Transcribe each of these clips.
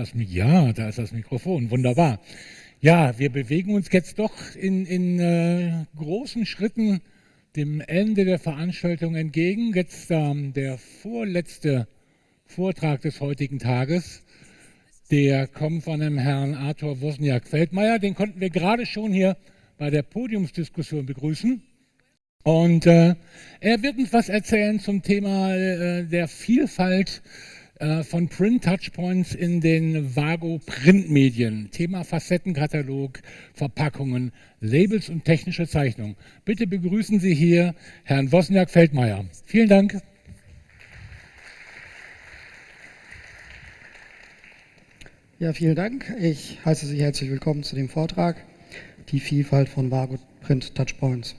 das Ja, da ist das Mikrofon. Wunderbar. Ja, wir bewegen uns jetzt doch in, in äh, großen Schritten dem Ende der Veranstaltung entgegen. Jetzt ähm, der vorletzte Vortrag des heutigen Tages. Der kommt von dem Herrn Arthur Wozniak-Feldmeier. Den konnten wir gerade schon hier bei der Podiumsdiskussion begrüßen. Und äh, er wird uns was erzählen zum Thema äh, der Vielfalt äh, von Print Touchpoints in den Vago Printmedien. Thema Facettenkatalog, Verpackungen, Labels und technische Zeichnung. Bitte begrüßen Sie hier Herrn Wozniak-Feldmeier. Vielen Dank. Ja, vielen Dank. Ich heiße Sie herzlich willkommen zu dem Vortrag Die Vielfalt von Vago Print Touchpoints.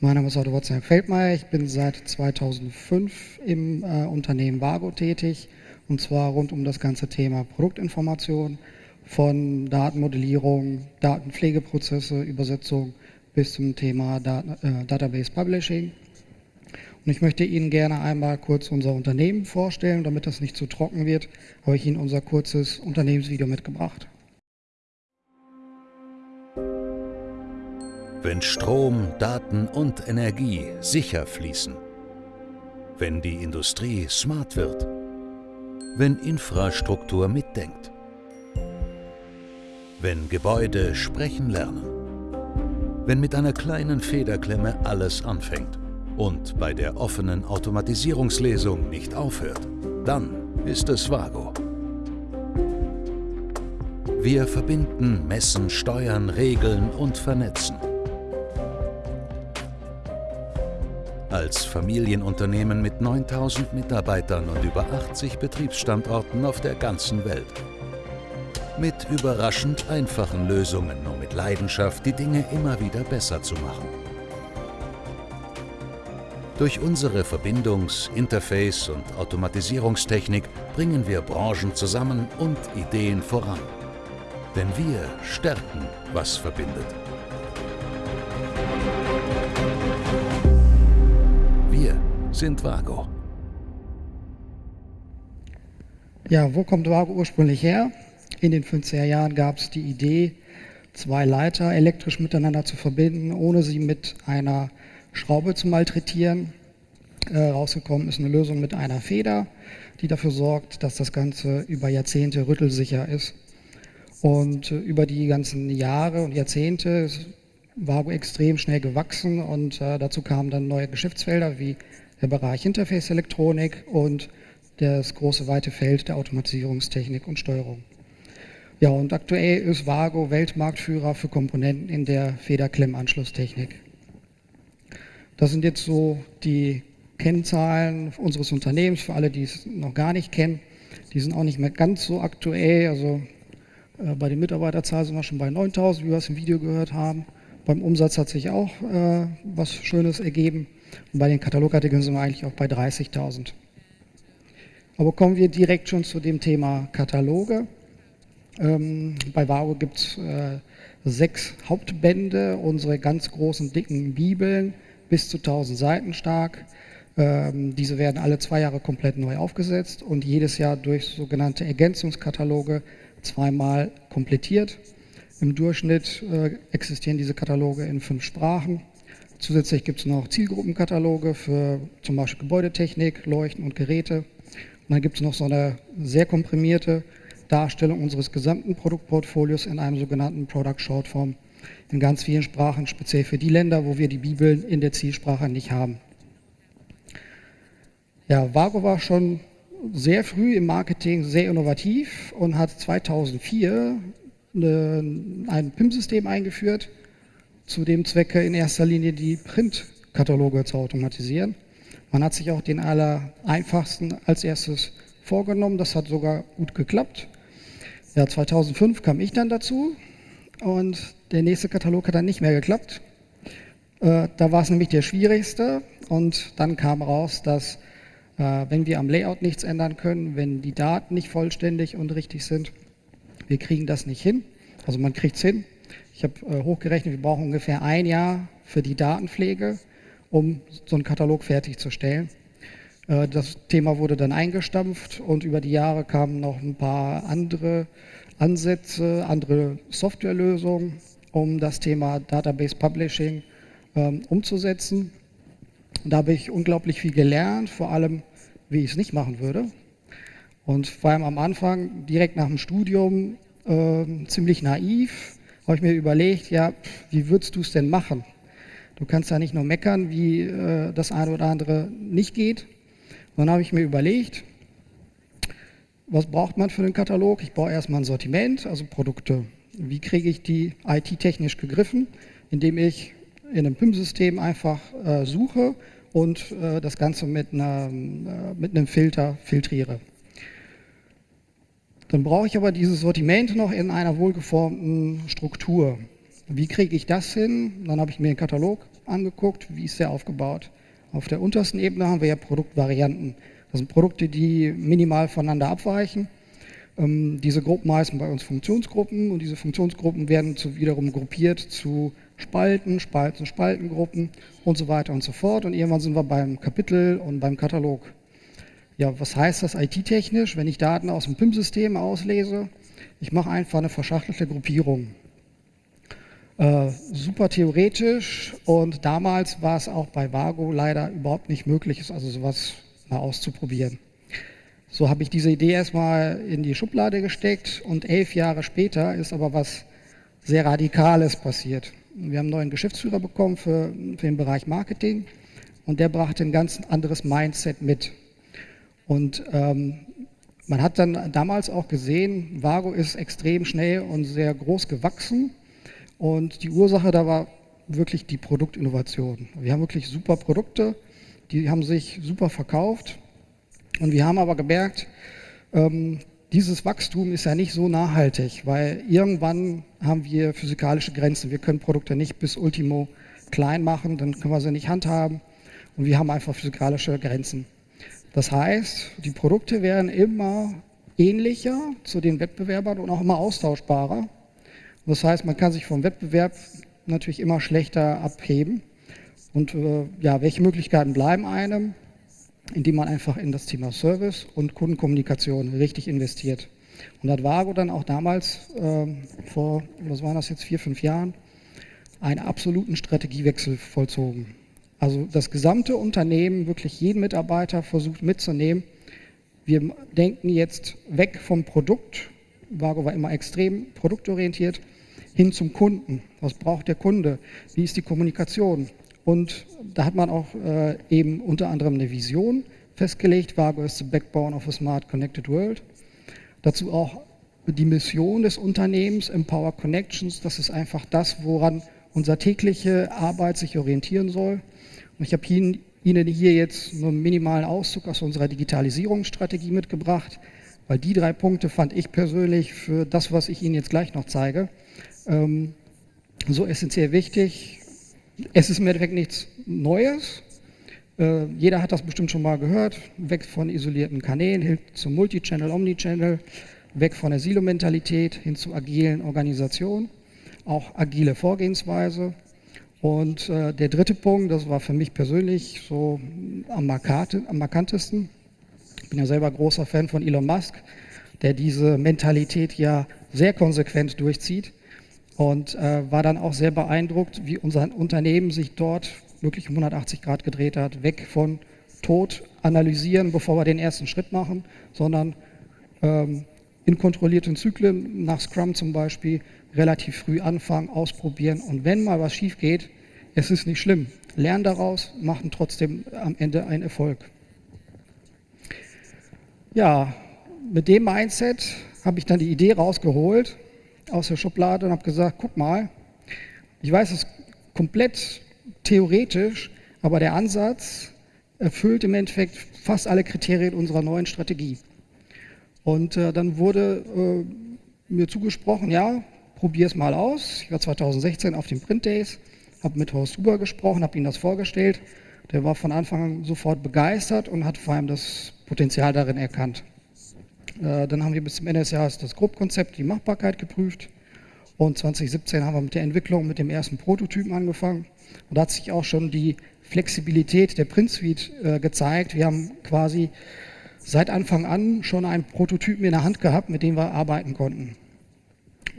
Mein Name ist Otto Wozniak-Feldmeier. Ich bin seit 2005 im äh, Unternehmen Vago tätig und zwar rund um das ganze Thema Produktinformation von Datenmodellierung, Datenpflegeprozesse, Übersetzung bis zum Thema Dat äh, Database Publishing. Und ich möchte Ihnen gerne einmal kurz unser Unternehmen vorstellen, damit das nicht zu trocken wird, habe ich Ihnen unser kurzes Unternehmensvideo mitgebracht. Wenn Strom, Daten und Energie sicher fließen. Wenn die Industrie smart wird wenn Infrastruktur mitdenkt. Wenn Gebäude sprechen lernen. Wenn mit einer kleinen Federklemme alles anfängt und bei der offenen Automatisierungslesung nicht aufhört, dann ist es Vago. Wir verbinden, messen, steuern, regeln und vernetzen. Als Familienunternehmen mit 9000 Mitarbeitern und über 80 Betriebsstandorten auf der ganzen Welt. Mit überraschend einfachen Lösungen, um mit Leidenschaft die Dinge immer wieder besser zu machen. Durch unsere Verbindungs-, Interface- und Automatisierungstechnik bringen wir Branchen zusammen und Ideen voran. Denn wir stärken, was verbindet. Sind Vago. Ja, wo kommt Vago ursprünglich her? In den 50er Jahren gab es die Idee, zwei Leiter elektrisch miteinander zu verbinden, ohne sie mit einer Schraube zu malträtieren. Äh, rausgekommen ist eine Lösung mit einer Feder, die dafür sorgt, dass das Ganze über Jahrzehnte rüttelsicher ist. Und äh, über die ganzen Jahre und Jahrzehnte ist Vago extrem schnell gewachsen und äh, dazu kamen dann neue Geschäftsfelder wie der Bereich Interface-Elektronik und das große weite Feld der Automatisierungstechnik und Steuerung. Ja, und aktuell ist Vago Weltmarktführer für Komponenten in der Federklemmanschlusstechnik. Das sind jetzt so die Kennzahlen unseres Unternehmens, für alle, die es noch gar nicht kennen. Die sind auch nicht mehr ganz so aktuell. Also äh, bei den Mitarbeiterzahlen sind wir schon bei 9000, wie wir es im Video gehört haben. Beim Umsatz hat sich auch äh, was Schönes ergeben. Und bei den Katalogartikeln sind wir eigentlich auch bei 30.000. Aber kommen wir direkt schon zu dem Thema Kataloge. Ähm, bei Vago gibt es äh, sechs Hauptbände, unsere ganz großen, dicken Bibeln, bis zu 1000 Seiten stark. Ähm, diese werden alle zwei Jahre komplett neu aufgesetzt und jedes Jahr durch sogenannte Ergänzungskataloge zweimal komplettiert. Im Durchschnitt äh, existieren diese Kataloge in fünf Sprachen. Zusätzlich gibt es noch Zielgruppenkataloge für zum Beispiel Gebäudetechnik, Leuchten und Geräte. Und dann gibt es noch so eine sehr komprimierte Darstellung unseres gesamten Produktportfolios in einem sogenannten Product Shortform in ganz vielen Sprachen, speziell für die Länder, wo wir die Bibeln in der Zielsprache nicht haben. Ja, Vago war schon sehr früh im Marketing sehr innovativ und hat 2004 eine, ein PIM-System eingeführt, zu dem Zwecke in erster Linie die Printkataloge zu automatisieren. Man hat sich auch den aller einfachsten als erstes vorgenommen, das hat sogar gut geklappt. Ja, 2005 kam ich dann dazu und der nächste Katalog hat dann nicht mehr geklappt. Äh, da war es nämlich der schwierigste und dann kam raus, dass äh, wenn wir am Layout nichts ändern können, wenn die Daten nicht vollständig und richtig sind, wir kriegen das nicht hin. Also man kriegt es hin, ich habe äh, hochgerechnet, wir brauchen ungefähr ein Jahr für die Datenpflege, um so einen Katalog fertigzustellen. Äh, das Thema wurde dann eingestampft und über die Jahre kamen noch ein paar andere Ansätze, andere Softwarelösungen, um das Thema Database Publishing ähm, umzusetzen. Und da habe ich unglaublich viel gelernt, vor allem, wie ich es nicht machen würde. Und vor allem am Anfang, direkt nach dem Studium, äh, ziemlich naiv, habe ich mir überlegt, ja, wie würdest du es denn machen? Du kannst ja nicht nur meckern, wie äh, das eine oder andere nicht geht. Und dann habe ich mir überlegt, was braucht man für den Katalog? Ich brauche erstmal ein Sortiment, also Produkte. Wie kriege ich die IT-technisch gegriffen? Indem ich in einem PIM-System einfach äh, suche und äh, das Ganze mit, einer, äh, mit einem Filter filtriere. Dann brauche ich aber dieses Sortiment noch in einer wohlgeformten Struktur. Wie kriege ich das hin? Dann habe ich mir den Katalog angeguckt, wie ist der aufgebaut. Auf der untersten Ebene haben wir ja Produktvarianten. Das sind Produkte, die minimal voneinander abweichen. Ähm, diese Gruppen heißen bei uns Funktionsgruppen und diese Funktionsgruppen werden zu, wiederum gruppiert zu Spalten, Spalten, Spaltengruppen und so weiter und so fort. Und irgendwann sind wir beim Kapitel und beim Katalog. Ja, was heißt das IT-technisch, wenn ich Daten aus dem PIM-System auslese? Ich mache einfach eine verschachtelte Gruppierung. Äh, super theoretisch und damals war es auch bei Vago leider überhaupt nicht möglich, also sowas mal auszuprobieren. So habe ich diese Idee erstmal in die Schublade gesteckt und elf Jahre später ist aber was sehr Radikales passiert. Wir haben einen neuen Geschäftsführer bekommen für, für den Bereich Marketing und der brachte ein ganz anderes Mindset mit. Und ähm, man hat dann damals auch gesehen, Vago ist extrem schnell und sehr groß gewachsen. Und die Ursache da war wirklich die Produktinnovation. Wir haben wirklich super Produkte, die haben sich super verkauft. Und wir haben aber gemerkt, ähm, dieses Wachstum ist ja nicht so nachhaltig, weil irgendwann haben wir physikalische Grenzen. Wir können Produkte nicht bis Ultimo klein machen, dann können wir sie nicht handhaben. Und wir haben einfach physikalische Grenzen. Das heißt, die Produkte werden immer ähnlicher zu den Wettbewerbern und auch immer austauschbarer. Das heißt, man kann sich vom Wettbewerb natürlich immer schlechter abheben. Und äh, ja, welche Möglichkeiten bleiben einem? Indem man einfach in das Thema Service und Kundenkommunikation richtig investiert. Und hat Vago dann auch damals, äh, vor, was waren das jetzt, vier, fünf Jahren, einen absoluten Strategiewechsel vollzogen. Also das gesamte Unternehmen, wirklich jeden Mitarbeiter versucht mitzunehmen. Wir denken jetzt weg vom Produkt, Vago war immer extrem produktorientiert, hin zum Kunden. Was braucht der Kunde? Wie ist die Kommunikation? Und da hat man auch äh, eben unter anderem eine Vision festgelegt. Vago ist the backbone of a smart connected world. Dazu auch die Mission des Unternehmens, Empower Connections. Das ist einfach das, woran unsere tägliche Arbeit sich orientieren soll. Und ich habe Ihnen hier jetzt nur einen minimalen Auszug aus unserer Digitalisierungsstrategie mitgebracht, weil die drei Punkte fand ich persönlich für das, was ich Ihnen jetzt gleich noch zeige, ähm, so essentiell wichtig. Es ist im Endeffekt nichts Neues. Äh, jeder hat das bestimmt schon mal gehört. Weg von isolierten Kanälen hin zum Multichannel, Omnichannel, weg von der Silo-Mentalität hin zu agilen Organisationen, auch agile Vorgehensweise. Und äh, der dritte Punkt, das war für mich persönlich so am, markate, am markantesten. Ich bin ja selber großer Fan von Elon Musk, der diese Mentalität ja sehr konsequent durchzieht und äh, war dann auch sehr beeindruckt, wie unser Unternehmen sich dort wirklich um 180 Grad gedreht hat, weg von Tod analysieren, bevor wir den ersten Schritt machen, sondern ähm, in kontrollierten Zyklen, nach Scrum zum Beispiel, relativ früh anfangen, ausprobieren und wenn mal was schief geht, es ist nicht schlimm. Lernen daraus, machen trotzdem am Ende einen Erfolg. Ja, mit dem Mindset habe ich dann die Idee rausgeholt aus der Schublade und habe gesagt, guck mal, ich weiß es komplett theoretisch, aber der Ansatz erfüllt im Endeffekt fast alle Kriterien unserer neuen Strategie. Und äh, dann wurde äh, mir zugesprochen, ja, probier es mal aus. Ich war 2016 auf den Print Days, habe mit Horst Huber gesprochen, habe ihm das vorgestellt. Der war von Anfang an sofort begeistert und hat vor allem das Potenzial darin erkannt. Äh, dann haben wir bis zum Ende des Jahres das Grobkonzept, die Machbarkeit geprüft. Und 2017 haben wir mit der Entwicklung mit dem ersten Prototypen angefangen. Und da hat sich auch schon die Flexibilität der Print Suite äh, gezeigt. Wir haben quasi seit Anfang an schon einen Prototypen in der Hand gehabt, mit dem wir arbeiten konnten.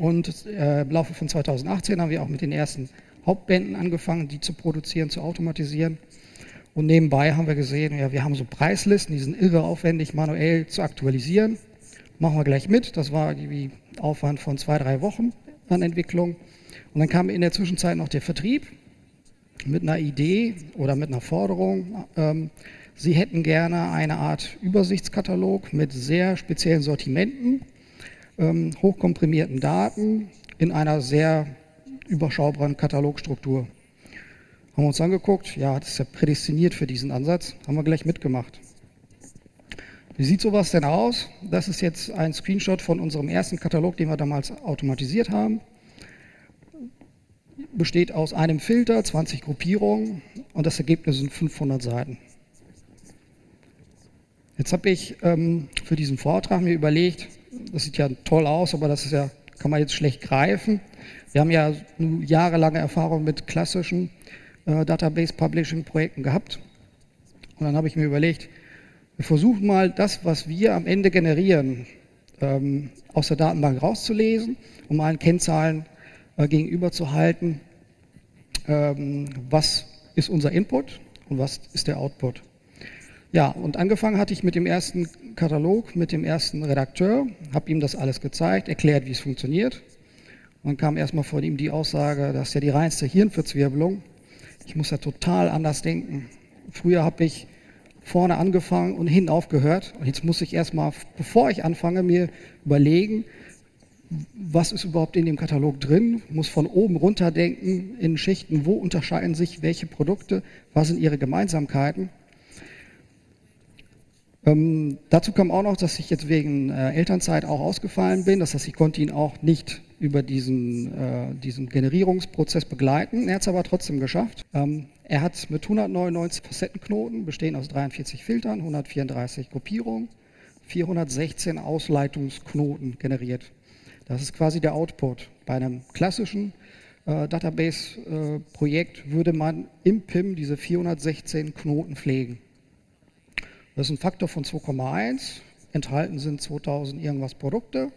Und äh, im Laufe von 2018 haben wir auch mit den ersten Hauptbänden angefangen, die zu produzieren, zu automatisieren. Und nebenbei haben wir gesehen, ja, wir haben so Preislisten, die sind irre aufwendig manuell zu aktualisieren. Machen wir gleich mit. Das war irgendwie Aufwand von zwei, drei Wochen an Entwicklung. Und dann kam in der Zwischenzeit noch der Vertrieb mit einer Idee oder mit einer Forderung. Ähm, Sie hätten gerne eine Art Übersichtskatalog mit sehr speziellen Sortimenten, ähm, hochkomprimierten Daten in einer sehr überschaubaren Katalogstruktur. Haben wir uns angeguckt, ja, das ist ja prädestiniert für diesen Ansatz, haben wir gleich mitgemacht. Wie sieht sowas denn aus? Das ist jetzt ein Screenshot von unserem ersten Katalog, den wir damals automatisiert haben. Besteht aus einem Filter, 20 Gruppierungen und das Ergebnis sind 500 Seiten. Jetzt habe ich ähm, für diesen Vortrag mir überlegt, das sieht ja toll aus, aber das ist ja, kann man jetzt schlecht greifen. Wir haben ja jahrelange Erfahrung mit klassischen äh, Database Publishing Projekten gehabt. Und dann habe ich mir überlegt, wir versuchen mal das, was wir am Ende generieren, ähm, aus der Datenbank rauszulesen, um allen Kennzahlen äh, gegenüberzuhalten. Ähm, was ist unser Input und was ist der Output? Ja, und angefangen hatte ich mit dem ersten Katalog, mit dem ersten Redakteur, habe ihm das alles gezeigt, erklärt, wie es funktioniert. Und dann kam erstmal von ihm die Aussage, das ist ja die reinste Hirnverzwirbelung. Ich muss ja total anders denken. Früher habe ich vorne angefangen und hinten aufgehört. Und jetzt muss ich erstmal, bevor ich anfange, mir überlegen, was ist überhaupt in dem Katalog drin, muss von oben runter denken in Schichten, wo unterscheiden sich welche Produkte, was sind ihre Gemeinsamkeiten. Ähm, dazu kam auch noch, dass ich jetzt wegen äh, Elternzeit auch ausgefallen bin. Das heißt, ich konnte ihn auch nicht über diesen, äh, diesen Generierungsprozess begleiten. Er hat es aber trotzdem geschafft. Ähm, er hat mit 199 Facettenknoten, bestehen aus 43 Filtern, 134 Gruppierungen, 416 Ausleitungsknoten generiert. Das ist quasi der Output. Bei einem klassischen äh, Database-Projekt äh, würde man im PIM diese 416 Knoten pflegen. Das ist ein Faktor von 2,1. Enthalten sind 2000 irgendwas Produkte.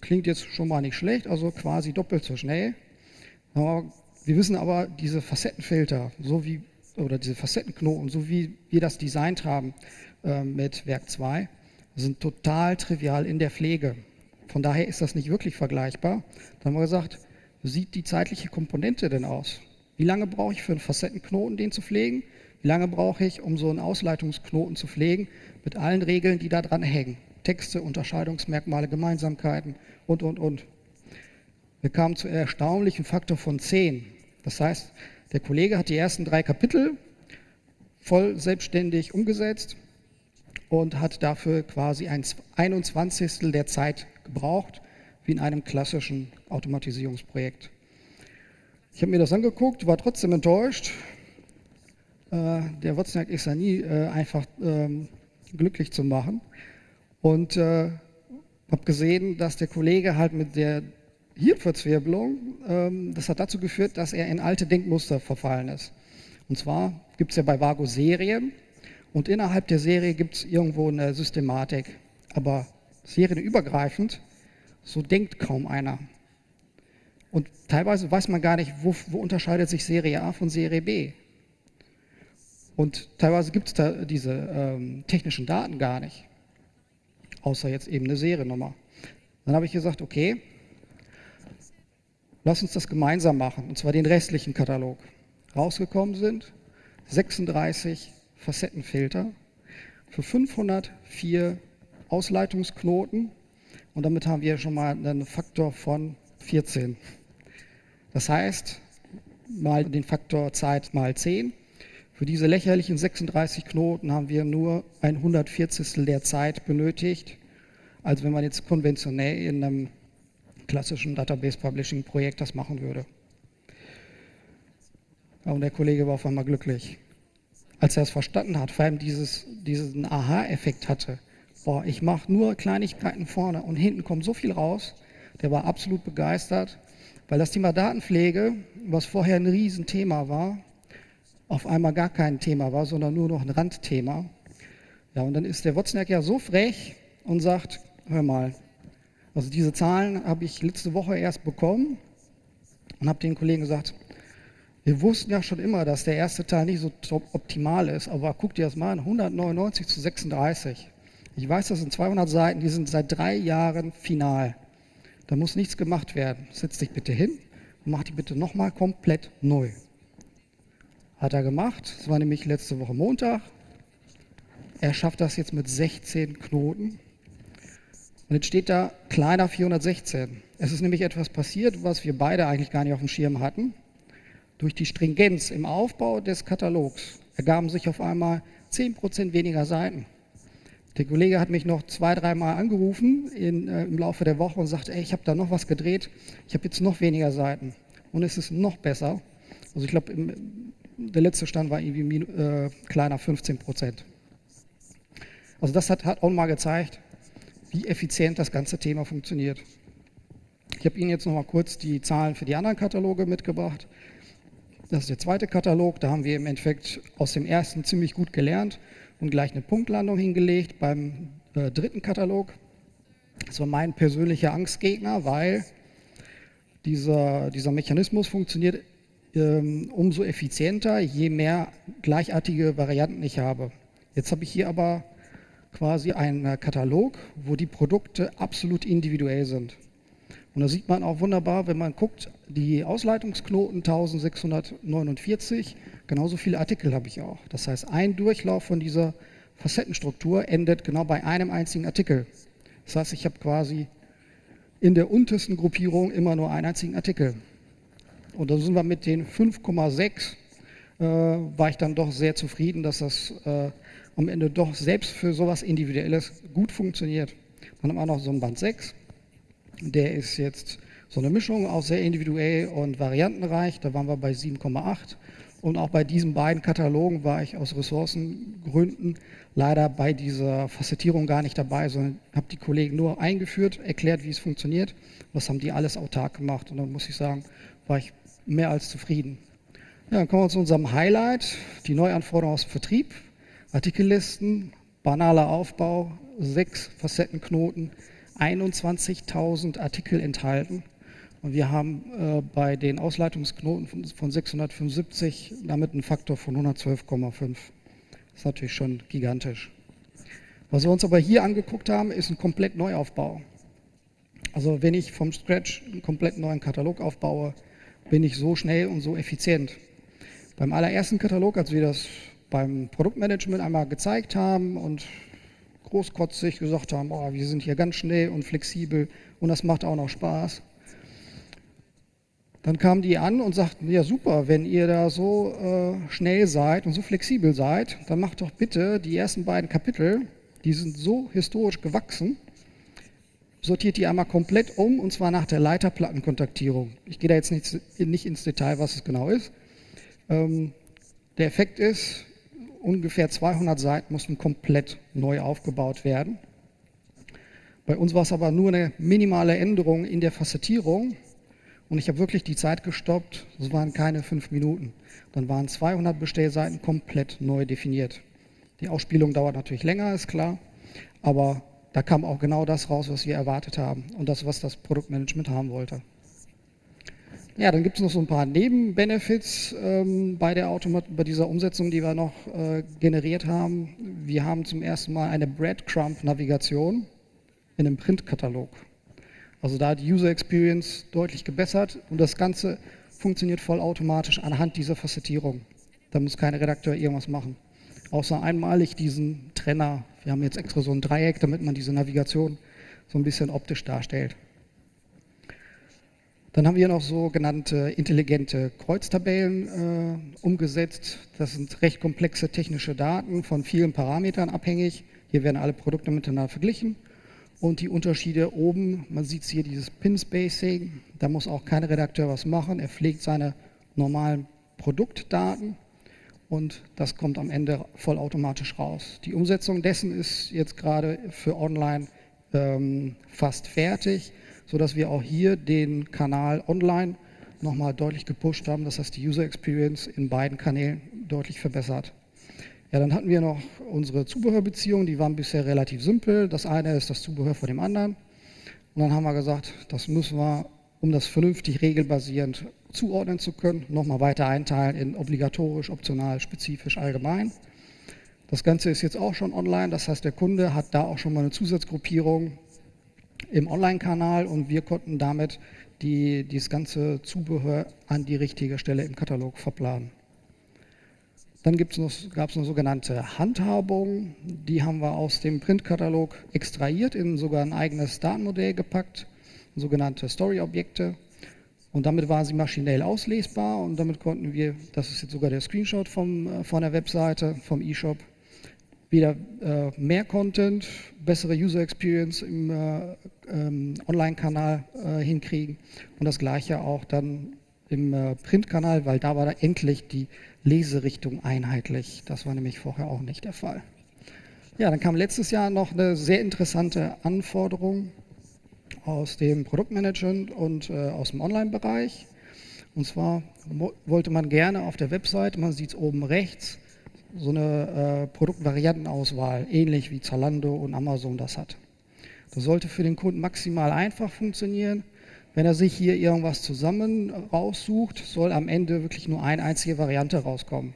Klingt jetzt schon mal nicht schlecht, also quasi doppelt so schnell. wir wissen aber, diese Facettenfilter, so wie, oder diese Facettenknoten, so wie wir das designt haben äh, mit Werk 2, sind total trivial in der Pflege. Von daher ist das nicht wirklich vergleichbar. Dann haben wir gesagt, wie sieht die zeitliche Komponente denn aus? Wie lange brauche ich für einen Facettenknoten, den zu pflegen? Wie lange brauche ich, um so einen Ausleitungsknoten zu pflegen, mit allen Regeln, die da dran hängen? Texte, Unterscheidungsmerkmale, Gemeinsamkeiten und, und, und. Wir kamen zu erstaunlichen Faktor von 10. Das heißt, der Kollege hat die ersten drei Kapitel voll selbstständig umgesetzt und hat dafür quasi ein 21. der Zeit gebraucht, wie in einem klassischen Automatisierungsprojekt. Ich habe mir das angeguckt, war trotzdem enttäuscht, der Wozniak ist ja nie äh, einfach ähm, glücklich zu machen. Und äh, habe gesehen, dass der Kollege halt mit der Hirnverzwirbelung, ähm, das hat dazu geführt, dass er in alte Denkmuster verfallen ist. Und zwar gibt es ja bei Vago Serien und innerhalb der Serie gibt es irgendwo eine Systematik. Aber serienübergreifend, so denkt kaum einer. Und teilweise weiß man gar nicht, wo, wo unterscheidet sich Serie A von Serie B. Und teilweise gibt es da diese ähm, technischen Daten gar nicht, außer jetzt eben eine Seriennummer. Dann habe ich gesagt, okay, lass uns das gemeinsam machen, und zwar den restlichen Katalog. Rausgekommen sind 36 Facettenfilter für 504 Ausleitungsknoten und damit haben wir schon mal einen Faktor von 14. Das heißt, mal den Faktor Zeit mal 10 für diese lächerlichen 36 Knoten haben wir nur ein 140. der Zeit benötigt, als wenn man jetzt konventionell in einem klassischen Database Publishing Projekt das machen würde. Und der Kollege war auf einmal glücklich. Als er es verstanden hat, vor allem dieses, diesen Aha-Effekt hatte, boah, ich mache nur Kleinigkeiten vorne und hinten kommt so viel raus, der war absolut begeistert, weil das Thema Datenpflege, was vorher ein Riesenthema war, auf einmal gar kein Thema war, sondern nur noch ein Randthema. Ja, und dann ist der Wozniak ja so frech und sagt, hör mal, also diese Zahlen habe ich letzte Woche erst bekommen und habe den Kollegen gesagt, wir wussten ja schon immer, dass der erste Teil nicht so optimal ist, aber guck dir das mal an, 199 zu 36. Ich weiß, das sind 200 Seiten, die sind seit drei Jahren final. Da muss nichts gemacht werden. Setz dich bitte hin und mach die bitte nochmal komplett neu. Hat er gemacht. Das war nämlich letzte Woche Montag. Er schafft das jetzt mit 16 Knoten. Und jetzt steht da kleiner 416. Es ist nämlich etwas passiert, was wir beide eigentlich gar nicht auf dem Schirm hatten. Durch die Stringenz im Aufbau des Katalogs ergaben sich auf einmal 10% weniger Seiten. Der Kollege hat mich noch zwei, dreimal angerufen in, äh, im Laufe der Woche und sagte, ey, ich habe da noch was gedreht, ich habe jetzt noch weniger Seiten und es ist noch besser. Also ich glaube, der letzte Stand war irgendwie äh, kleiner 15 Prozent. Also das hat, hat auch mal gezeigt, wie effizient das ganze Thema funktioniert. Ich habe Ihnen jetzt noch mal kurz die Zahlen für die anderen Kataloge mitgebracht. Das ist der zweite Katalog, da haben wir im Endeffekt aus dem ersten ziemlich gut gelernt und gleich eine Punktlandung hingelegt. Beim äh, dritten Katalog, das war mein persönlicher Angstgegner, weil dieser, dieser Mechanismus funktioniert umso effizienter, je mehr gleichartige Varianten ich habe. Jetzt habe ich hier aber quasi einen Katalog, wo die Produkte absolut individuell sind. Und da sieht man auch wunderbar, wenn man guckt, die Ausleitungsknoten 1649, genauso viele Artikel habe ich auch. Das heißt, ein Durchlauf von dieser Facettenstruktur endet genau bei einem einzigen Artikel. Das heißt, ich habe quasi in der untersten Gruppierung immer nur einen einzigen Artikel. Und da sind wir mit den 5,6, äh, war ich dann doch sehr zufrieden, dass das äh, am Ende doch selbst für sowas Individuelles gut funktioniert. Dann haben wir noch so ein Band 6, der ist jetzt so eine Mischung, auch sehr individuell und variantenreich, da waren wir bei 7,8. Und auch bei diesen beiden Katalogen war ich aus Ressourcengründen leider bei dieser Facettierung gar nicht dabei, sondern habe die Kollegen nur eingeführt, erklärt, wie es funktioniert. Das haben die alles autark gemacht und dann muss ich sagen, war ich mehr als zufrieden. Ja, dann kommen wir zu unserem Highlight, die Neuanforderungen aus dem Vertrieb, Artikellisten, banaler Aufbau, sechs Facettenknoten, 21.000 Artikel enthalten. Und wir haben äh, bei den Ausleitungsknoten von, von 675 damit einen Faktor von 112,5. Das ist natürlich schon gigantisch. Was wir uns aber hier angeguckt haben, ist ein komplett Neuaufbau. Also wenn ich vom Scratch einen komplett neuen Katalog aufbaue, bin ich so schnell und so effizient. Beim allerersten Katalog, als wir das beim Produktmanagement einmal gezeigt haben und großkotzig gesagt haben, oh, wir sind hier ganz schnell und flexibel und das macht auch noch Spaß. Dann kamen die an und sagten, ja super, wenn ihr da so äh, schnell seid und so flexibel seid, dann macht doch bitte die ersten beiden Kapitel, die sind so historisch gewachsen, sortiert die einmal komplett um und zwar nach der Leiterplattenkontaktierung. Ich gehe da jetzt nicht, nicht ins Detail, was es genau ist. Ähm, der Effekt ist, ungefähr 200 Seiten mussten komplett neu aufgebaut werden. Bei uns war es aber nur eine minimale Änderung in der Facettierung und ich habe wirklich die Zeit gestoppt. Es waren keine fünf Minuten. Dann waren 200 Bestellseiten komplett neu definiert. Die Ausspielung dauert natürlich länger, ist klar, aber da kam auch genau das raus, was wir erwartet haben und das, was das Produktmanagement haben wollte. Ja, dann gibt es noch so ein paar Nebenbenefits ähm, bei, der Automat bei dieser Umsetzung, die wir noch äh, generiert haben. Wir haben zum ersten Mal eine Breadcrumb-Navigation in einem Printkatalog. Also da die User Experience deutlich gebessert und das Ganze funktioniert vollautomatisch anhand dieser Facettierung. Da muss kein Redakteur irgendwas machen. Außer einmalig diesen Trenner. Wir haben jetzt extra so ein Dreieck, damit man diese Navigation so ein bisschen optisch darstellt. Dann haben wir noch sogenannte intelligente Kreuztabellen äh, umgesetzt. Das sind recht komplexe technische Daten von vielen Parametern abhängig. Hier werden alle Produkte miteinander verglichen. Und die Unterschiede oben, man sieht hier dieses Pin-Spacing, da muss auch kein Redakteur was machen. Er pflegt seine normalen Produktdaten und das kommt am Ende vollautomatisch raus. Die Umsetzung dessen ist jetzt gerade für online ähm, fast fertig sodass wir auch hier den Kanal online nochmal deutlich gepusht haben. Das heißt, die User Experience in beiden Kanälen deutlich verbessert. Ja, dann hatten wir noch unsere Zubehörbeziehungen, die waren bisher relativ simpel. Das eine ist das Zubehör von dem anderen. Und dann haben wir gesagt, das müssen wir, um das vernünftig regelbasierend zuordnen zu können, nochmal weiter einteilen in obligatorisch, optional, spezifisch, allgemein. Das Ganze ist jetzt auch schon online, das heißt, der Kunde hat da auch schon mal eine Zusatzgruppierung im Online-Kanal und wir konnten damit die, dieses ganze Zubehör an die richtige Stelle im Katalog verplanen. Dann gab es noch sogenannte Handhabung. Die haben wir aus dem Printkatalog extrahiert, in sogar ein eigenes Datenmodell gepackt, sogenannte Story-Objekte. Und damit waren sie maschinell auslesbar und damit konnten wir, das ist jetzt sogar der Screenshot vom, äh, von der Webseite, vom eShop, wieder äh, mehr Content, bessere User Experience im äh, ähm, Online-Kanal äh, hinkriegen und das gleiche auch dann im äh, Printkanal, weil da war da endlich die Leserichtung einheitlich. Das war nämlich vorher auch nicht der Fall. Ja, dann kam letztes Jahr noch eine sehr interessante Anforderung aus dem Produktmanagement und äh, aus dem Online-Bereich. Und zwar wollte man gerne auf der Website, man sieht es oben rechts, so eine äh, Produktvariantenauswahl, ähnlich wie Zalando und Amazon das hat. Das sollte für den Kunden maximal einfach funktionieren. Wenn er sich hier irgendwas zusammen raussucht, soll am Ende wirklich nur eine einzige Variante rauskommen.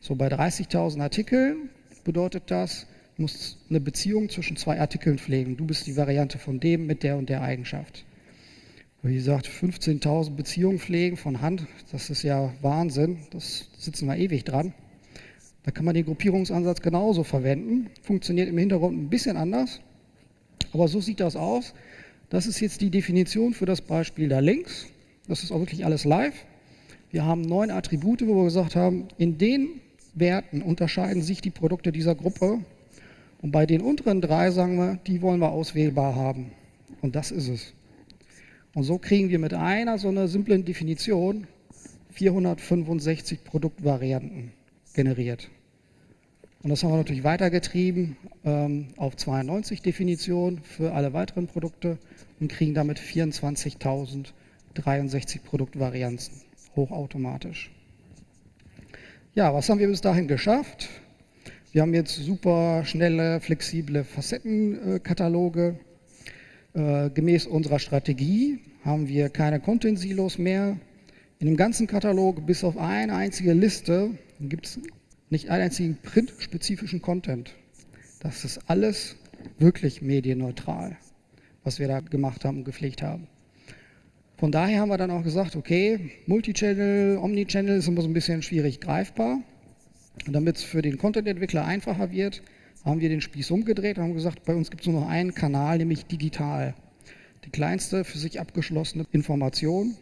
So bei 30.000 Artikeln bedeutet das, du musst eine Beziehung zwischen zwei Artikeln pflegen. Du bist die Variante von dem mit der und der Eigenschaft. Wie gesagt, 15.000 Beziehungen pflegen von Hand, das ist ja Wahnsinn. Das sitzen wir ewig dran. Da kann man den Gruppierungsansatz genauso verwenden. Funktioniert im Hintergrund ein bisschen anders. Aber so sieht das aus. Das ist jetzt die Definition für das Beispiel da links. Das ist auch wirklich alles live. Wir haben neun Attribute, wo wir gesagt haben, in den Werten unterscheiden sich die Produkte dieser Gruppe. Und bei den unteren drei sagen wir, die wollen wir auswählbar haben. Und das ist es. Und so kriegen wir mit einer so einer simplen Definition 465 Produktvarianten generiert. Und das haben wir natürlich weitergetrieben ähm, auf 92 Definitionen für alle weiteren Produkte und kriegen damit 24.063 Produktvarianten hochautomatisch. Ja, was haben wir bis dahin geschafft? Wir haben jetzt super schnelle, flexible Facettenkataloge. Äh, gemäß unserer Strategie haben wir keine Content-Silos mehr. In dem ganzen Katalog, bis auf eine einzige Liste, gibt es nicht einen einzigen printspezifischen Content. Das ist alles wirklich medienneutral was wir da gemacht haben und gepflegt haben. Von daher haben wir dann auch gesagt, okay, Multichannel, Omnichannel ist immer so ein bisschen schwierig greifbar. Und damit es für den Content-Entwickler einfacher wird, haben wir den Spieß umgedreht und haben gesagt, bei uns gibt es nur noch einen Kanal, nämlich digital. Die kleinste für sich abgeschlossene Information,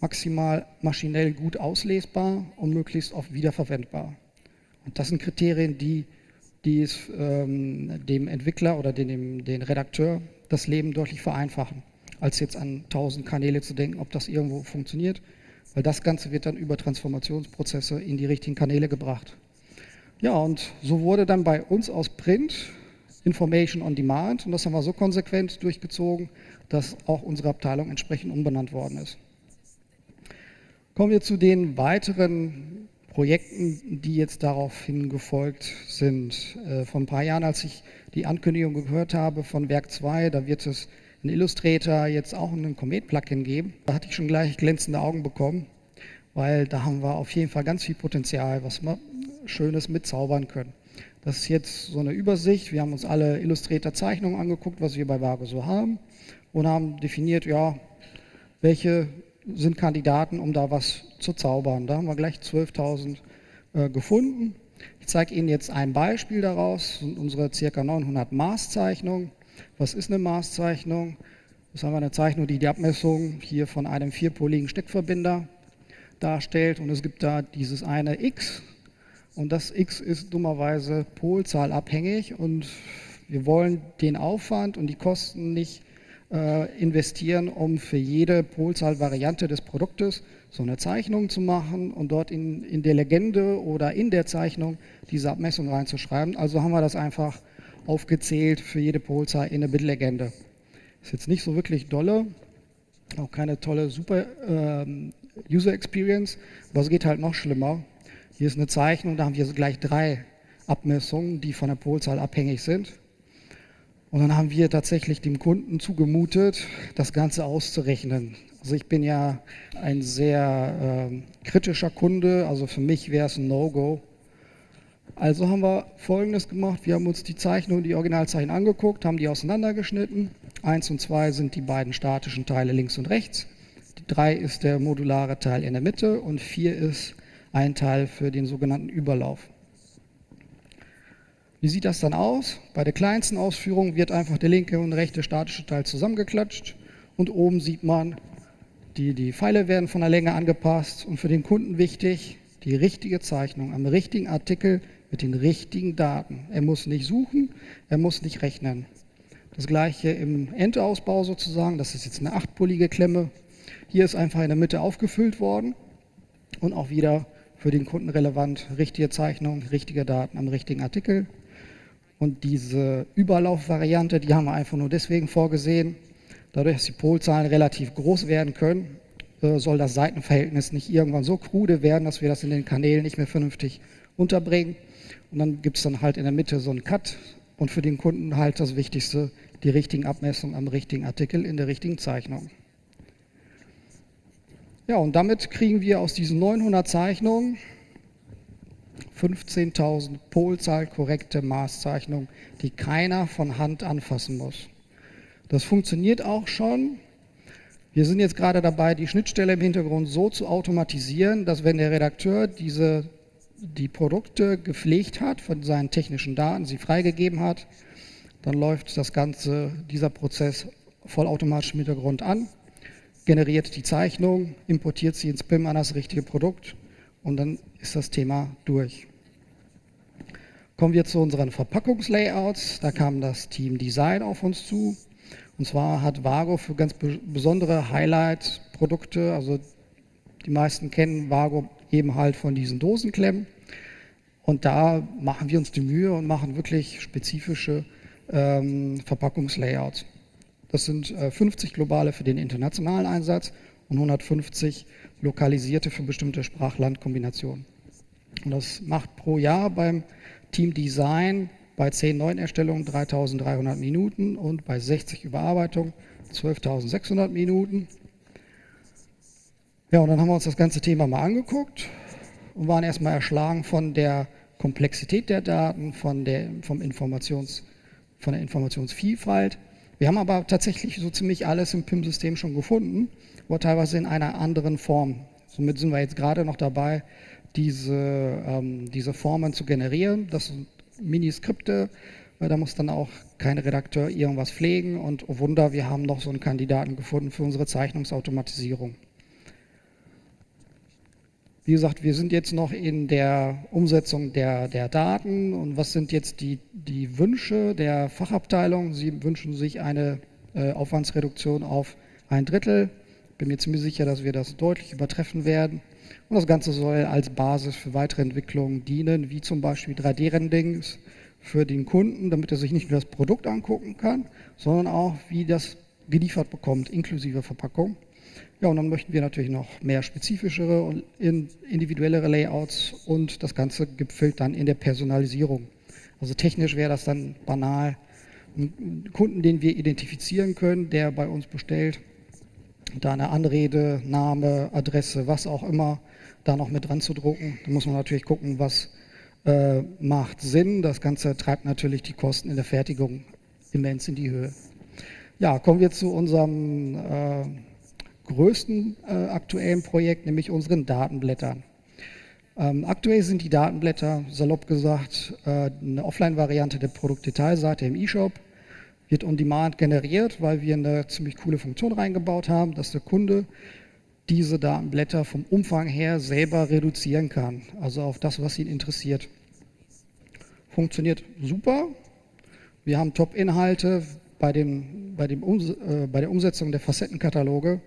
maximal maschinell gut auslesbar und möglichst oft wiederverwendbar. Und das sind Kriterien, die, die es ähm, dem Entwickler oder den, den Redakteur das Leben deutlich vereinfachen, als jetzt an tausend Kanäle zu denken, ob das irgendwo funktioniert, weil das Ganze wird dann über Transformationsprozesse in die richtigen Kanäle gebracht. Ja, und so wurde dann bei uns aus Print Information on Demand und das haben wir so konsequent durchgezogen, dass auch unsere Abteilung entsprechend umbenannt worden ist. Kommen wir zu den weiteren Projekten, die jetzt daraufhin gefolgt sind. Äh, vor ein paar Jahren, als ich die Ankündigung gehört habe von Werk 2, da wird es in Illustrator jetzt auch einen Comet-Plugin geben. Da hatte ich schon gleich glänzende Augen bekommen, weil da haben wir auf jeden Fall ganz viel Potenzial, was wir Schönes mitzaubern können. Das ist jetzt so eine Übersicht. Wir haben uns alle Illustrator-Zeichnungen angeguckt, was wir bei Vago so haben und haben definiert, ja, welche sind Kandidaten, um da was zu zaubern. Da haben wir gleich 12.000 äh, gefunden. Ich zeige Ihnen jetzt ein Beispiel daraus, unsere ca. 900 Maßzeichnungen. Was ist eine Maßzeichnung? Das haben wir eine Zeichnung, die die Abmessung hier von einem vierpoligen Steckverbinder darstellt und es gibt da dieses eine X und das X ist dummerweise polzahlabhängig und wir wollen den Aufwand und die Kosten nicht äh, investieren, um für jede Polzahlvariante des Produktes so eine Zeichnung zu machen und dort in, in der Legende oder in der Zeichnung diese Abmessung reinzuschreiben. Also haben wir das einfach aufgezählt für jede Polzahl in eine Bitlegende. Ist jetzt nicht so wirklich dolle, auch keine tolle, super ähm, User Experience, aber es geht halt noch schlimmer. Hier ist eine Zeichnung, da haben wir gleich drei Abmessungen, die von der Polzahl abhängig sind. Und dann haben wir tatsächlich dem Kunden zugemutet, das Ganze auszurechnen. Also ich bin ja ein sehr äh, kritischer Kunde, also für mich wäre es ein No-Go. Also haben wir Folgendes gemacht, wir haben uns die Zeichnung, die Originalzeichen angeguckt, haben die auseinandergeschnitten. Eins und zwei sind die beiden statischen Teile links und rechts. Drei ist der modulare Teil in der Mitte und vier ist ein Teil für den sogenannten Überlauf. Wie sieht das dann aus? Bei der kleinsten Ausführung wird einfach der linke und rechte statische Teil zusammengeklatscht und oben sieht man, die, die Pfeile werden von der Länge angepasst und für den Kunden wichtig, die richtige Zeichnung am richtigen Artikel mit den richtigen Daten. Er muss nicht suchen, er muss nicht rechnen. Das gleiche im Endausbau sozusagen, das ist jetzt eine achtpolige Klemme. Hier ist einfach in der Mitte aufgefüllt worden und auch wieder für den Kunden relevant, richtige Zeichnung, richtige Daten am richtigen Artikel. Und diese Überlaufvariante, die haben wir einfach nur deswegen vorgesehen, dadurch, dass die Polzahlen relativ groß werden können, äh, soll das Seitenverhältnis nicht irgendwann so krude werden, dass wir das in den Kanälen nicht mehr vernünftig unterbringen. Und dann gibt es dann halt in der Mitte so einen Cut und für den Kunden halt das Wichtigste, die richtigen Abmessungen am richtigen Artikel in der richtigen Zeichnung. Ja, und damit kriegen wir aus diesen 900 Zeichnungen 15.000 Polzahl korrekte Maßzeichnungen, die keiner von Hand anfassen muss. Das funktioniert auch schon. Wir sind jetzt gerade dabei, die Schnittstelle im Hintergrund so zu automatisieren, dass wenn der Redakteur diese, die Produkte gepflegt hat von seinen technischen Daten, sie freigegeben hat, dann läuft das Ganze, dieser Prozess vollautomatisch im Hintergrund an, generiert die Zeichnung, importiert sie ins BIM an das richtige Produkt und dann ist das Thema durch. Kommen wir zu unseren Verpackungslayouts. Da kam das Team Design auf uns zu. Und zwar hat Vago für ganz besondere Highlight-Produkte, also die meisten kennen Vago eben halt von diesen Dosenklemmen. Und da machen wir uns die Mühe und machen wirklich spezifische ähm, Verpackungslayouts. Das sind äh, 50 globale für den internationalen Einsatz und 150 lokalisierte für bestimmte Sprach-Land-Kombinationen. Und das macht pro Jahr beim Team Design bei 10 Neuerstellungen 3300 Minuten und bei 60 Überarbeitungen 12.600 Minuten. Ja, und dann haben wir uns das ganze Thema mal angeguckt und waren erstmal erschlagen von der Komplexität der Daten, von der, vom Informations, von der Informationsvielfalt. Wir haben aber tatsächlich so ziemlich alles im PIM-System schon gefunden, aber teilweise in einer anderen Form. Somit sind wir jetzt gerade noch dabei, diese, ähm, diese Formen zu generieren. Das sind Miniskripte, weil da muss dann auch kein Redakteur irgendwas pflegen und oh Wunder, wir haben noch so einen Kandidaten gefunden für unsere Zeichnungsautomatisierung. Wie gesagt, wir sind jetzt noch in der Umsetzung der, der Daten und was sind jetzt die, die Wünsche der Fachabteilung? Sie wünschen sich eine äh, Aufwandsreduktion auf ein Drittel. Ich bin mir ziemlich sicher, dass wir das deutlich übertreffen werden. Und das Ganze soll als Basis für weitere Entwicklungen dienen, wie zum Beispiel 3D-Renderings für den Kunden, damit er sich nicht nur das Produkt angucken kann, sondern auch, wie das geliefert bekommt, inklusive Verpackung. Ja, und dann möchten wir natürlich noch mehr spezifischere und individuellere Layouts und das Ganze gipfelt dann in der Personalisierung. Also technisch wäre das dann banal. Ein Kunden, den wir identifizieren können, der bei uns bestellt, da eine Anrede, Name, Adresse, was auch immer, da noch mit dran zu drucken. Da muss man natürlich gucken, was äh, macht Sinn. Das Ganze treibt natürlich die Kosten in der Fertigung immens in die Höhe. Ja, kommen wir zu unserem äh, größten äh, aktuellen Projekt, nämlich unseren Datenblättern. Ähm, aktuell sind die Datenblätter, salopp gesagt, äh, eine Offline-Variante der Produktdetailseite im eShop wird on demand generiert, weil wir eine ziemlich coole Funktion reingebaut haben, dass der Kunde diese Datenblätter vom Umfang her selber reduzieren kann, also auf das, was ihn interessiert. Funktioniert super. Wir haben Top-Inhalte bei, bei, äh, bei der Umsetzung der Facettenkataloge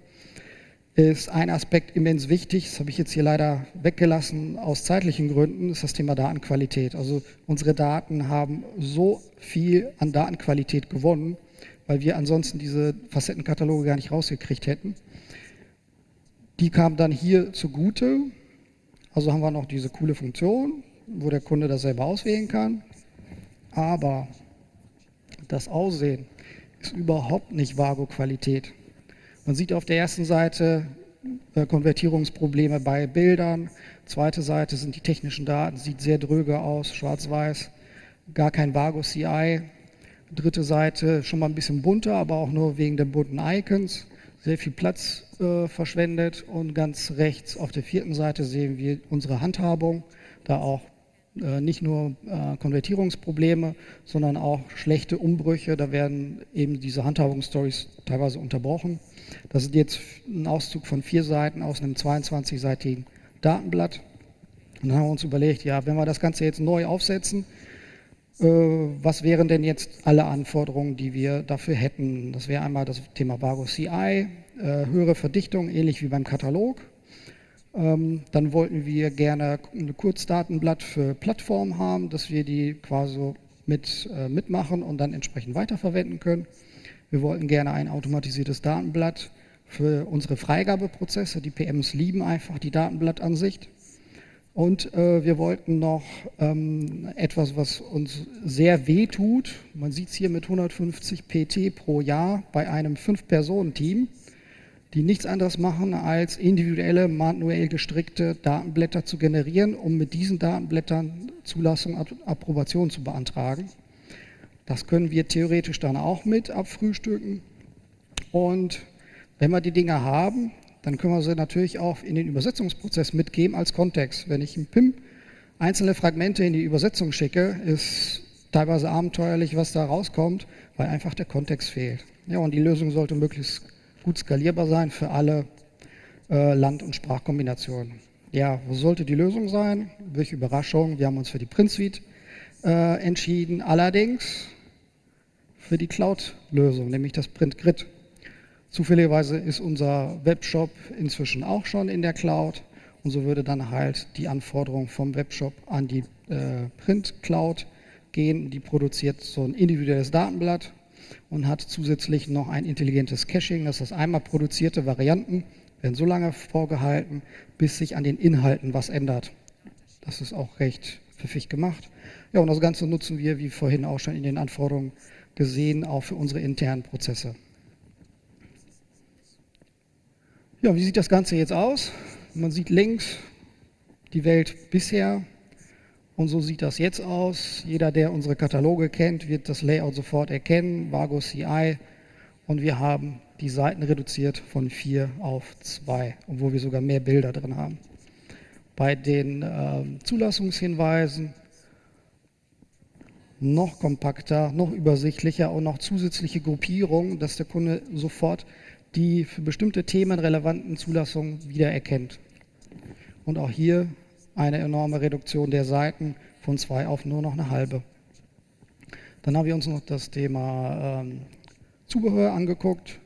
ist ein Aspekt immens wichtig, das habe ich jetzt hier leider weggelassen aus zeitlichen Gründen, ist das Thema Datenqualität. Also unsere Daten haben so viel an Datenqualität gewonnen, weil wir ansonsten diese Facettenkataloge gar nicht rausgekriegt hätten. Die kamen dann hier zugute. Also haben wir noch diese coole Funktion, wo der Kunde das selber auswählen kann. Aber das Aussehen ist überhaupt nicht Vago-Qualität. Man sieht auf der ersten Seite äh, Konvertierungsprobleme bei Bildern. Zweite Seite sind die technischen Daten, sieht sehr dröge aus, schwarz-weiß, gar kein Vago CI. Dritte Seite schon mal ein bisschen bunter, aber auch nur wegen der bunten Icons. Sehr viel Platz äh, verschwendet und ganz rechts auf der vierten Seite sehen wir unsere Handhabung, da auch nicht nur äh, Konvertierungsprobleme, sondern auch schlechte Umbrüche. Da werden eben diese Handhabungsstories teilweise unterbrochen. Das ist jetzt ein Auszug von vier Seiten aus einem 22-seitigen Datenblatt. Und dann haben wir uns überlegt, ja, wenn wir das Ganze jetzt neu aufsetzen, äh, was wären denn jetzt alle Anforderungen, die wir dafür hätten? Das wäre einmal das Thema Vago CI, höhere Verdichtung, ähnlich wie beim Katalog. Ähm, dann wollten wir gerne ein Kurzdatenblatt für Plattformen haben, dass wir die quasi mit, äh, mitmachen und dann entsprechend weiterverwenden können. Wir wollten gerne ein automatisiertes Datenblatt für unsere Freigabeprozesse. Die PMs lieben einfach die Datenblattansicht. Und äh, wir wollten noch ähm, etwas, was uns sehr weh tut. Man sieht es hier mit 150 PT pro Jahr bei einem Fünf-Personen-Team die nichts anderes machen, als individuelle, manuell gestrickte Datenblätter zu generieren, um mit diesen Datenblättern Zulassung, Approbation zu beantragen. Das können wir theoretisch dann auch mit abfrühstücken. Und wenn wir die Dinge haben, dann können wir sie natürlich auch in den Übersetzungsprozess mitgeben als Kontext. Wenn ich im PIM einzelne Fragmente in die Übersetzung schicke, ist teilweise abenteuerlich, was da rauskommt, weil einfach der Kontext fehlt. Ja, und die Lösung sollte möglichst gut skalierbar sein für alle äh, Land- und Sprachkombinationen. Ja, wo sollte die Lösung sein? Welche Überraschung, wir haben uns für die Print Suite äh, entschieden, allerdings für die Cloud-Lösung, nämlich das Print Grid. Zufälligerweise ist unser Webshop inzwischen auch schon in der Cloud und so würde dann halt die Anforderung vom Webshop an die äh, Print Cloud gehen. Die produziert so ein individuelles Datenblatt und hat zusätzlich noch ein intelligentes Caching. Das heißt, einmal produzierte Varianten werden so lange vorgehalten, bis sich an den Inhalten was ändert. Das ist auch recht pfiffig gemacht. Ja, und das Ganze nutzen wir, wie vorhin auch schon in den Anforderungen gesehen, auch für unsere internen Prozesse. Ja, wie sieht das Ganze jetzt aus? Man sieht links die Welt bisher und so sieht das jetzt aus. Jeder, der unsere Kataloge kennt, wird das Layout sofort erkennen, Vago CI. Und wir haben die Seiten reduziert von vier auf zwei, obwohl wir sogar mehr Bilder drin haben. Bei den äh, Zulassungshinweisen noch kompakter, noch übersichtlicher und noch zusätzliche Gruppierungen, dass der Kunde sofort die für bestimmte Themen relevanten Zulassungen wiedererkennt. Und auch hier eine enorme Reduktion der Seiten von zwei auf nur noch eine halbe. Dann haben wir uns noch das Thema ähm, Zubehör angeguckt,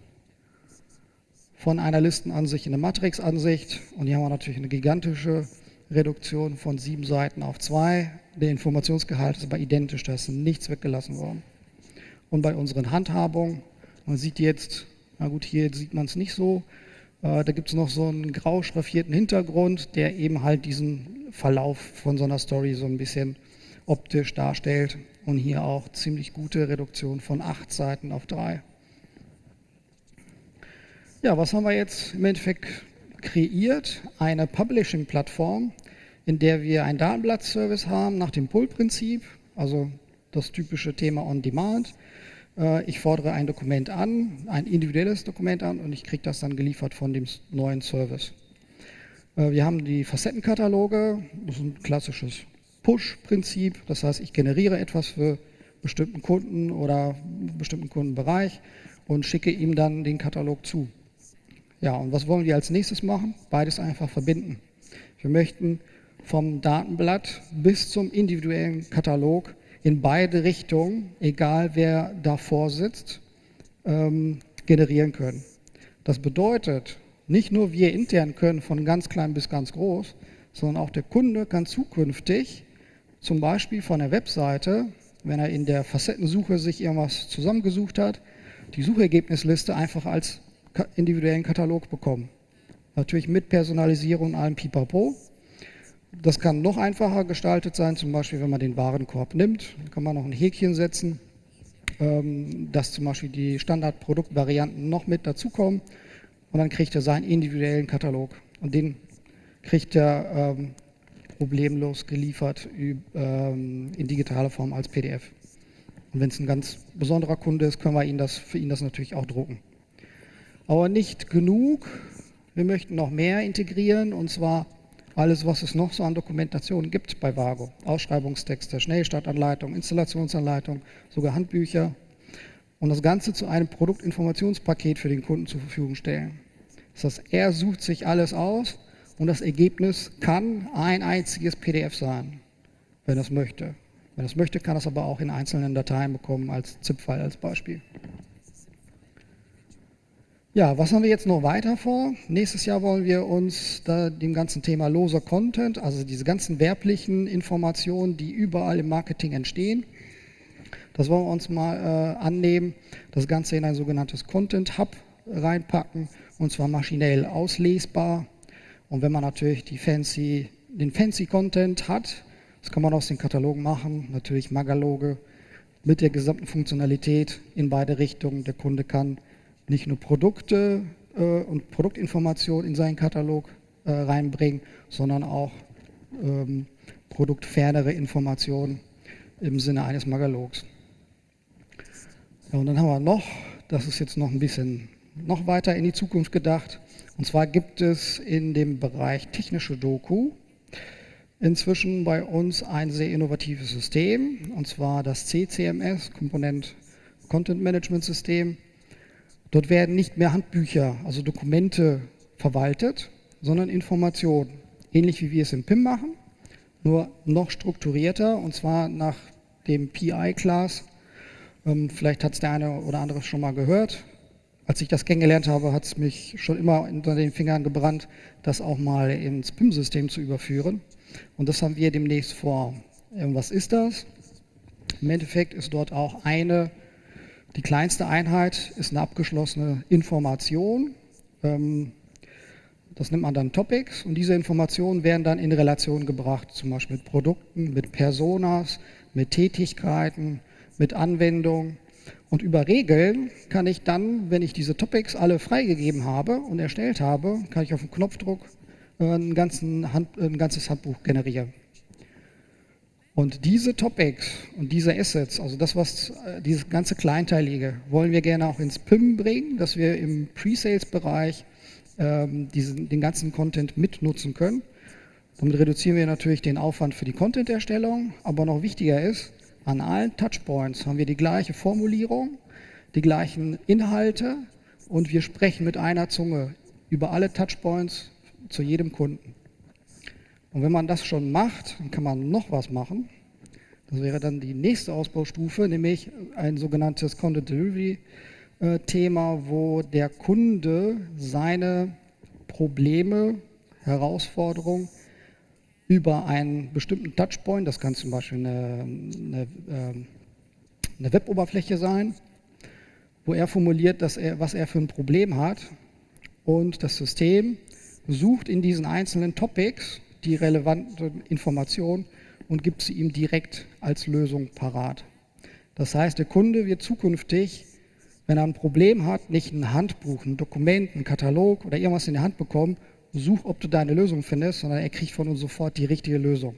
von einer Listenansicht in eine Matrixansicht und hier haben wir natürlich eine gigantische Reduktion von sieben Seiten auf zwei. Der Informationsgehalt ist aber identisch, da ist nichts weggelassen worden. Und bei unseren Handhabungen, man sieht jetzt, na gut, hier sieht man es nicht so, äh, da gibt es noch so einen grau schraffierten Hintergrund, der eben halt diesen Verlauf von so einer Story so ein bisschen optisch darstellt. Und hier auch ziemlich gute Reduktion von acht Seiten auf drei. Ja, was haben wir jetzt im Endeffekt kreiert? Eine Publishing-Plattform, in der wir einen Datenblatt-Service haben nach dem Pull-Prinzip, also das typische Thema On-Demand. Äh, ich fordere ein Dokument an, ein individuelles Dokument an und ich kriege das dann geliefert von dem neuen Service. Äh, wir haben die Facettenkataloge, das ist ein klassisches Push-Prinzip, das heißt, ich generiere etwas für bestimmten Kunden oder einen bestimmten Kundenbereich und schicke ihm dann den Katalog zu. Ja, und was wollen wir als nächstes machen? Beides einfach verbinden. Wir möchten vom Datenblatt bis zum individuellen Katalog in beide Richtungen, egal wer davor sitzt, ähm, generieren können. Das bedeutet, nicht nur wir intern können von ganz klein bis ganz groß, sondern auch der Kunde kann zukünftig zum Beispiel von der Webseite, wenn er in der Facettensuche sich irgendwas zusammengesucht hat, die Suchergebnisliste einfach als individuellen Katalog bekommen. Natürlich mit Personalisierung und allem Pipapo. Das kann noch einfacher gestaltet sein, zum Beispiel wenn man den Warenkorb nimmt, kann man noch ein Häkchen setzen, ähm, dass zum Beispiel die Standardproduktvarianten noch mit dazukommen und dann kriegt er seinen individuellen Katalog und den kriegt er ähm, problemlos geliefert ähm, in digitaler Form als PDF. Und wenn es ein ganz besonderer Kunde ist, können wir ihn das, für ihn das natürlich auch drucken. Aber nicht genug. Wir möchten noch mehr integrieren und zwar alles, was es noch so an Dokumentationen gibt bei Vago. Ausschreibungstexte, Schnellstartanleitung, Installationsanleitung, sogar Handbücher. Und das Ganze zu einem Produktinformationspaket für den Kunden zur Verfügung stellen. Das heißt, er sucht sich alles aus und das Ergebnis kann ein einziges PDF sein, wenn er es möchte. Wenn er es möchte, kann er es aber auch in einzelnen Dateien bekommen, als ZIP-File als Beispiel. Ja, was haben wir jetzt noch weiter vor? Nächstes Jahr wollen wir uns dem ganzen Thema loser Content, also diese ganzen werblichen Informationen, die überall im Marketing entstehen, das wollen wir uns mal äh, annehmen, das Ganze in ein sogenanntes Content Hub reinpacken und zwar maschinell auslesbar. Und wenn man natürlich fancy, den fancy Content hat, das kann man aus den Katalogen machen, natürlich Magaloge mit der gesamten Funktionalität in beide Richtungen. Der Kunde kann nicht nur Produkte äh, und Produktinformationen in seinen Katalog äh, reinbringen, sondern auch ähm, produktfernere Informationen im Sinne eines Magalogs. Ja, und dann haben wir noch, das ist jetzt noch ein bisschen noch weiter in die Zukunft gedacht, und zwar gibt es in dem Bereich technische Doku inzwischen bei uns ein sehr innovatives System, und zwar das CCMS, Komponent Content Management System. Dort werden nicht mehr Handbücher, also Dokumente verwaltet, sondern Informationen, ähnlich wie wir es im PIM machen, nur noch strukturierter und zwar nach dem PI-Class. Ähm, vielleicht hat es der eine oder andere schon mal gehört. Als ich das kennengelernt habe, hat es mich schon immer unter den Fingern gebrannt, das auch mal ins PIM-System zu überführen. Und das haben wir demnächst vor. Ähm, was ist das? Im Endeffekt ist dort auch eine die kleinste Einheit ist eine abgeschlossene Information. Ähm, das nennt man dann Topics und diese Informationen werden dann in Relation gebracht, zum Beispiel mit Produkten, mit Personas, mit Tätigkeiten, mit Anwendungen. Und über Regeln kann ich dann, wenn ich diese Topics alle freigegeben habe und erstellt habe, kann ich auf den Knopfdruck äh, ein, Hand, ein ganzes Handbuch generieren. Und diese Topics und diese Assets, also das, was äh, dieses ganze Kleinteilige, wollen wir gerne auch ins PIM bringen, dass wir im Pre-Sales-Bereich ähm, den ganzen Content mitnutzen können. Damit reduzieren wir natürlich den Aufwand für die Content-Erstellung, aber noch wichtiger ist, an allen Touchpoints haben wir die gleiche Formulierung, die gleichen Inhalte und wir sprechen mit einer Zunge über alle Touchpoints zu jedem Kunden. Und wenn man das schon macht, dann kann man noch was machen. Das wäre dann die nächste Ausbaustufe, nämlich ein sogenanntes Content Delivery äh, Thema, wo der Kunde seine Probleme, Herausforderungen über einen bestimmten Touchpoint, das kann zum Beispiel eine, eine, ähm, eine Weboberfläche sein, wo er formuliert, dass er, was er für ein Problem hat und das System sucht in diesen einzelnen Topics die relevanten Informationen und gibt sie ihm direkt als Lösung parat. Das heißt, der Kunde wird zukünftig, wenn er ein Problem hat, nicht ein Handbuch, ein Dokument, ein Katalog oder irgendwas in der Hand bekommen, such, ob du deine Lösung findest, sondern er kriegt von uns sofort die richtige Lösung.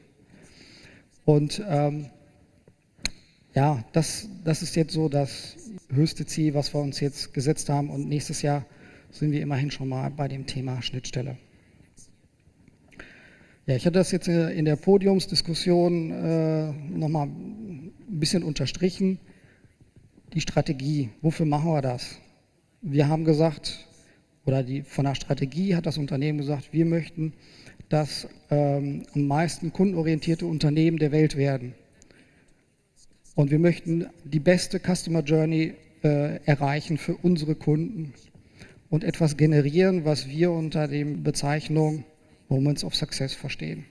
Und ähm, ja, das, das ist jetzt so das höchste Ziel, was wir uns jetzt gesetzt haben. Und nächstes Jahr sind wir immerhin schon mal bei dem Thema Schnittstelle. Ja, ich hatte das jetzt äh, in der Podiumsdiskussion äh, nochmal ein bisschen unterstrichen. Die Strategie, wofür machen wir das? Wir haben gesagt, oder die, von der Strategie hat das Unternehmen gesagt, wir möchten das ähm, am meisten kundenorientierte Unternehmen der Welt werden. Und wir möchten die beste Customer Journey äh, erreichen für unsere Kunden und etwas generieren, was wir unter der Bezeichnung Moments of Success verstehen.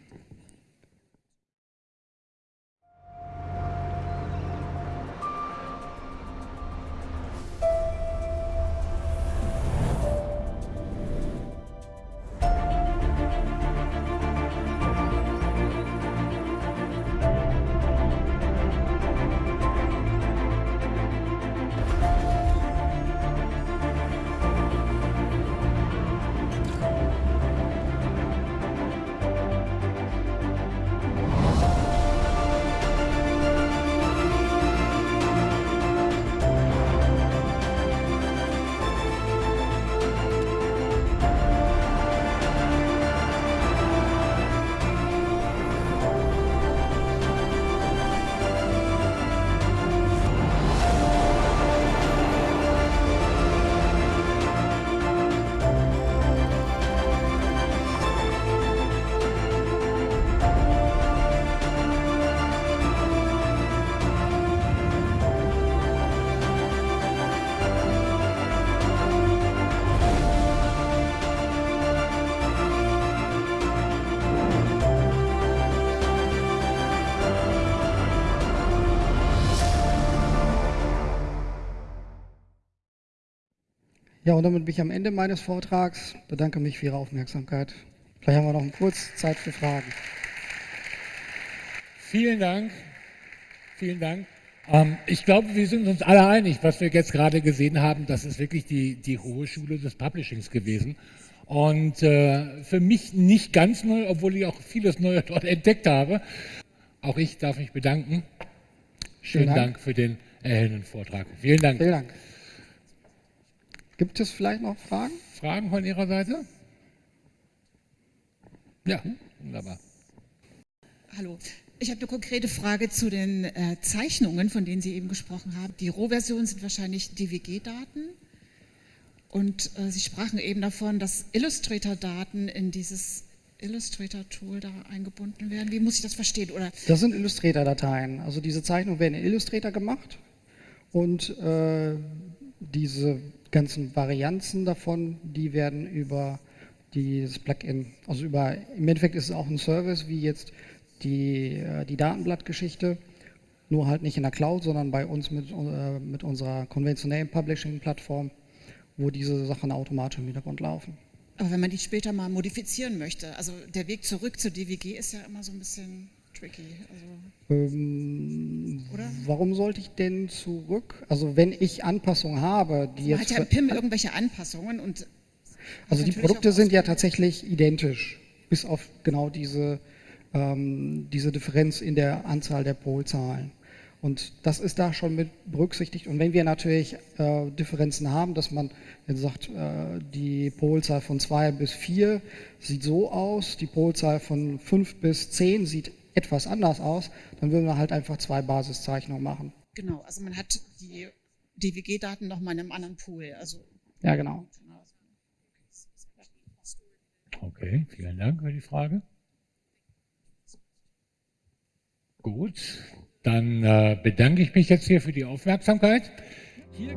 Ja, und damit bin ich am Ende meines Vortrags. Bedanke mich für Ihre Aufmerksamkeit. Vielleicht haben wir noch kurz Zeit für Fragen. Vielen Dank. Vielen Dank. Ähm, ich glaube, wir sind uns alle einig, was wir jetzt gerade gesehen haben, das ist wirklich die, die hohe Schule des Publishings gewesen. Und äh, für mich nicht ganz neu, obwohl ich auch vieles Neue dort entdeckt habe. Auch ich darf mich bedanken. Schönen Dank. Dank. für den erhellenden Vortrag. Vielen Dank. Vielen Dank. Gibt es vielleicht noch Fragen? Fragen von Ihrer Seite? Ja, wunderbar. Hallo. Ich habe eine konkrete Frage zu den äh, Zeichnungen, von denen Sie eben gesprochen haben. Die Rohversionen sind wahrscheinlich DWG-Daten. Und äh, Sie sprachen eben davon, dass Illustrator-Daten in dieses Illustrator-Tool da eingebunden werden. Wie muss ich das verstehen? Oder das sind Illustrator-Dateien. Also diese Zeichnungen werden in Illustrator gemacht und äh, diese ganzen Varianzen davon, die werden über dieses Plugin, also über, im Endeffekt ist es auch ein Service, wie jetzt die, äh, die Datenblattgeschichte, nur halt nicht in der Cloud, sondern bei uns mit, äh, mit unserer konventionellen Publishing-Plattform, wo diese Sachen automatisch im Hintergrund laufen. Aber wenn man die später mal modifizieren möchte, also der Weg zurück zur DWG ist ja immer so ein bisschen tricky. Also, ähm, warum sollte ich denn zurück? Also wenn ich Anpassungen habe, die man jetzt... hat ja im PIM irgendwelche Anpassungen und... Also die Produkte sind ja tatsächlich identisch, bis auf genau diese ähm, diese Differenz in der Anzahl der Polzahlen. Und das ist da schon mit berücksichtigt. Und wenn wir natürlich äh, Differenzen haben, dass man jetzt sagt, äh, die Polzahl von 2 bis 4 sieht so aus, die Polzahl von 5 bis 10 sieht etwas anders aus, dann würden wir halt einfach zwei Basiszeichnungen machen. Genau, also man hat die DWG-Daten nochmal in einem anderen Pool. Also ja, genau. Okay, vielen Dank für die Frage. Gut, dann äh, bedanke ich mich jetzt hier für die Aufmerksamkeit. Hier